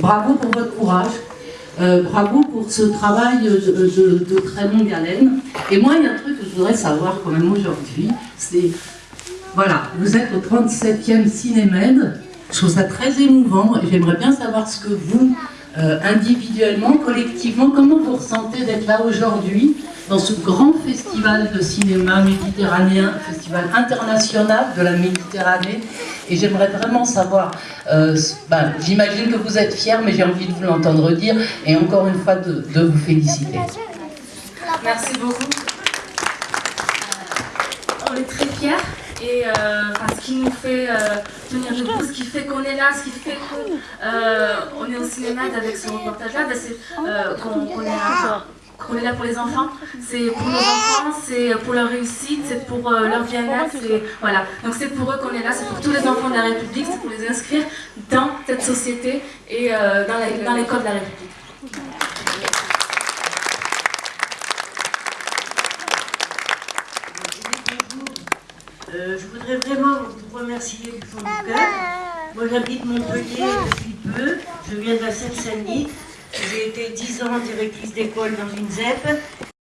bravo pour votre courage. Euh, bravo pour ce travail de, très longue haleine. Et moi, il y a un truc que je voudrais savoir quand même aujourd'hui, c'est, voilà, vous êtes au 37e Cinémed, je trouve ça très émouvant, et j'aimerais bien savoir ce que vous, euh, individuellement, collectivement, comment vous ressentez d'être là aujourd'hui, dans ce grand festival de cinéma méditerranéen, festival international de la Méditerranée, et j'aimerais vraiment savoir, euh, ben, j'imagine que vous êtes fiers, mais j'ai envie de vous l'entendre dire, et encore une fois de, vous féliciter. Merci beaucoup. On est très fiers et euh, ce qui nous fait euh, tenir debout, ce qui fait qu'on est là, ce qui fait qu'on est au cinéma avec ce reportage-là, ben, c'est euh, qu'on est, qu'on est là pour les enfants. C'est pour nos enfants, c'est pour leur réussite, c'est pour euh, leur bien-être. Voilà. Donc c'est pour eux qu'on est là, c'est pour tous les enfants de la République, c'est pour les inscrire dans cette société et euh, dans la- dans l'école de la République. Euh, je voudrais vraiment vous remercier du fond du cœur. Moi j'habite Montpellier depuis peu, je viens de la Seine-Saint-Denis. J'ai été 10 ans directrice d'école dans une ZEP